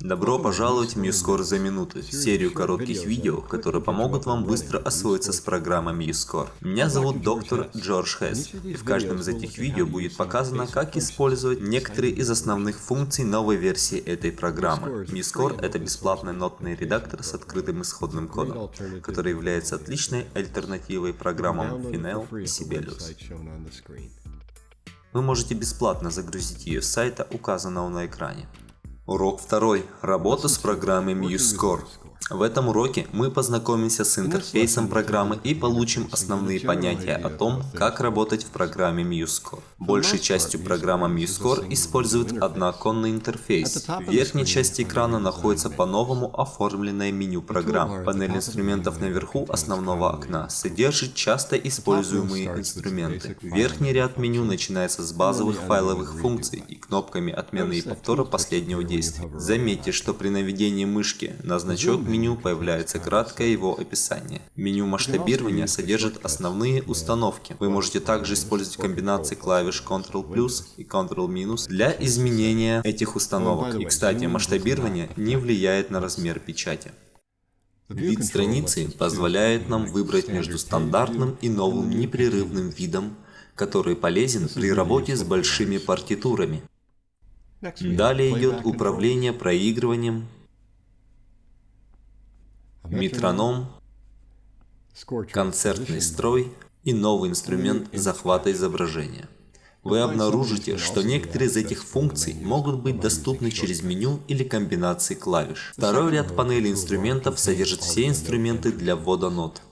Добро пожаловать в MuseScore за минуту, серию коротких видео, которые помогут вам быстро освоиться с программой MuseScore. Меня зовут доктор Джордж Хесс, и в каждом из этих видео будет показано, как использовать некоторые из основных функций новой версии этой программы. MuseScore — это бесплатный нотный редактор с открытым исходным кодом, который является отличной альтернативой программам Finale и Sibelius. Вы можете бесплатно загрузить ее с сайта, указанного на экране. Урок второй. Работа с программой MuseScore. В этом уроке мы познакомимся с интерфейсом программы и получим основные понятия о том, как работать в программе MuseScore. Большей частью программа MuseScore использует однооконный интерфейс. В верхней части экрана находится по-новому оформленное меню программ. Панель инструментов наверху основного окна содержит часто используемые инструменты. Верхний ряд меню начинается с базовых файловых функций и кнопками отмены и повтора последнего действия. Заметьте, что при наведении мышки на значок меню меню появляется краткое его описание. Меню масштабирования содержит основные установки. Вы можете также использовать комбинации клавиш Ctrl и Ctrl для изменения этих установок. И кстати, масштабирование не влияет на размер печати. Вид страницы позволяет нам выбрать между стандартным и новым непрерывным видом, который полезен при работе с большими партитурами. Далее идет управление проигрыванием, метроном, концертный строй и новый инструмент захвата изображения. Вы обнаружите, что некоторые из этих функций могут быть доступны через меню или комбинации клавиш. Второй ряд панели инструментов содержит все инструменты для ввода нот.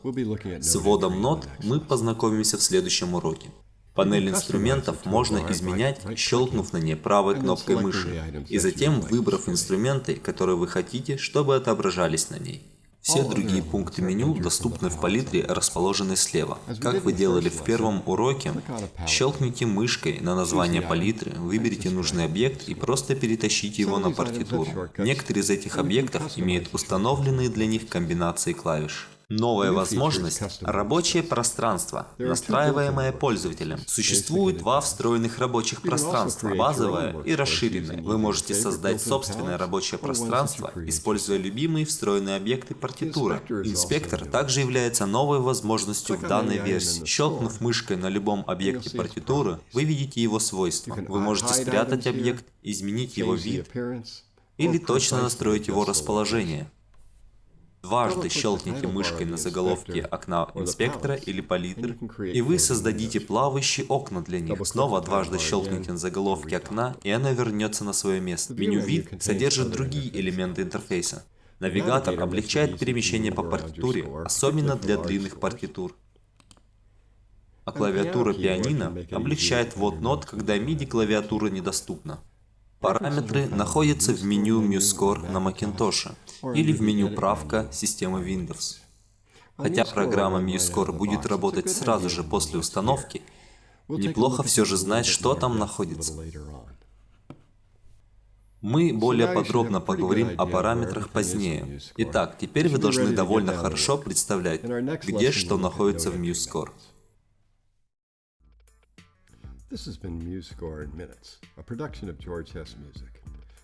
С вводом нот мы познакомимся в следующем уроке. Панель инструментов можно изменять, щелкнув на ней правой кнопкой мыши, и затем выбрав инструменты, которые вы хотите, чтобы отображались на ней. Все другие пункты меню доступны в палитре, расположенной слева. Как вы делали в первом уроке, щелкните мышкой на название палитры, выберите нужный объект и просто перетащите его на партитуру. Некоторые из этих объектов имеют установленные для них комбинации клавиш. Новая возможность – рабочее пространство, настраиваемое пользователем. Существует два встроенных рабочих пространства – базовое и расширенное. Вы можете создать собственное рабочее пространство, используя любимые встроенные объекты партитуры. Инспектор также является новой возможностью в данной версии. Щелкнув мышкой на любом объекте партитуры, вы видите его свойства. Вы можете спрятать объект, изменить его вид или точно настроить его расположение. Дважды щелкните мышкой на заголовке окна инспектора или палитры, и вы создадите плавающие окна для них. Снова дважды щелкните на заголовке окна, и оно вернется на свое место. Меню «Вид» содержит другие элементы интерфейса. Навигатор облегчает перемещение по партитуре, особенно для длинных партитур. А клавиатура пианино облегчает ввод нот, когда MIDI-клавиатура недоступна. Параметры находятся в меню MuseScore на Macintosh или в меню правка системы Windows. Хотя программа MuseScore будет работать сразу же после установки, неплохо все же знать, что там находится. Мы более подробно поговорим о параметрах позднее. Итак, теперь вы должны довольно хорошо представлять, где что находится в MuseScore. This has been MuseScore in Minutes, a production of George Hess Music.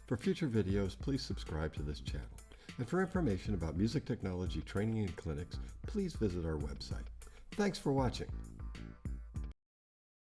For future videos, please subscribe to this channel. And for information about music technology training and clinics, please visit our website. Thanks for watching.